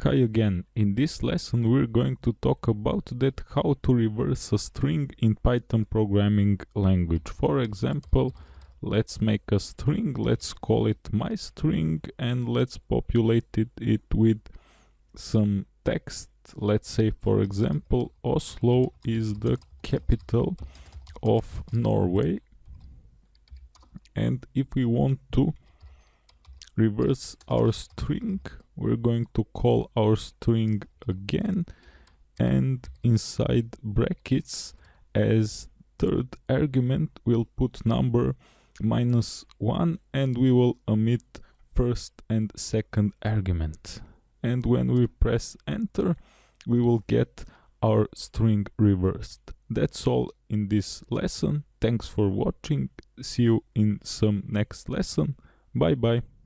Kai again. In this lesson we're going to talk about that how to reverse a string in Python programming language. For example, let's make a string, let's call it my string and let's populate it, it with some text. Let's say for example Oslo is the capital of Norway and if we want to reverse our string we're going to call our string again and inside brackets as third argument we'll put number minus 1 and we will omit first and second argument. And when we press enter we will get our string reversed. That's all in this lesson. Thanks for watching. See you in some next lesson. Bye bye